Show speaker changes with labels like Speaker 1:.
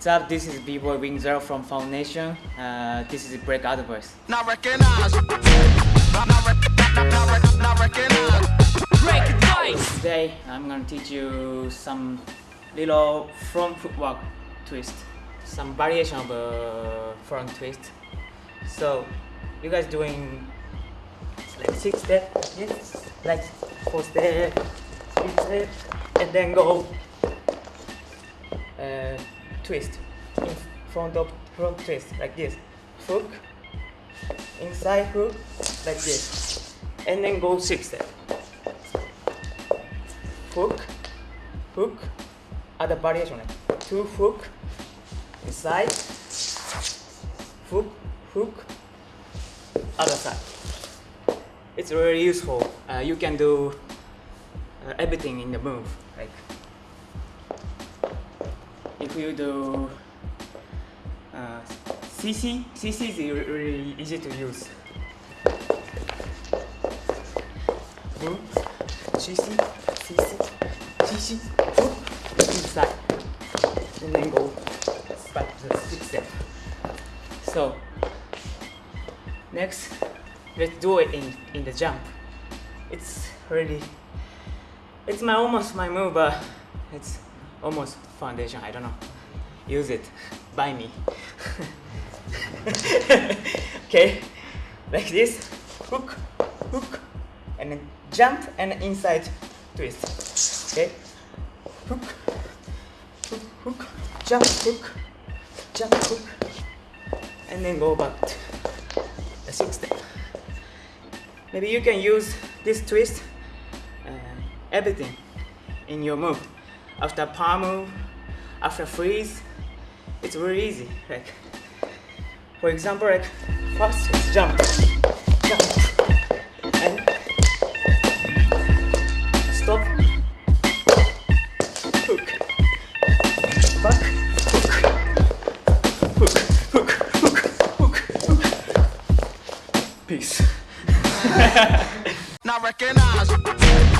Speaker 1: What's up? This is B-Boy Wing Zero from Foundation. Uh, this is Break Advice.
Speaker 2: Not recognize. Not, not, not, not, rec- not recognize.
Speaker 3: Break advice!
Speaker 1: Today I'm gonna teach you some little front footwork twist, some variation of a front twist. So you guys doing like six step, yes, like four step, three step, and then go twist. In front of front twist like this, hook, inside hook like this, and then go six step. Hook, hook, other variation two hook, inside, hook, hook, other side. It's very useful. Uh, you can do uh, everything in the move. Like if you do uh, CC, CC is really easy to use. Move, CC, CC, CC, hook, inside, and then go back to the six step. So next, let's do it in in the jump. It's really, it's my almost my move, but it's almost foundation. I don't know. Use it, buy me. okay, like this, hook, hook, and then jump and inside twist. Okay, hook, hook, hook, jump, hook, jump, hook, and then go back to the sixth step. Maybe you can use this twist, uh, everything in your move. After palm after freeze, it's very easy. Like, for example, like first jump, jump, and stop, hook, back, hook, hook, hook, hook, hook, hook. Peace.
Speaker 2: Not recognize.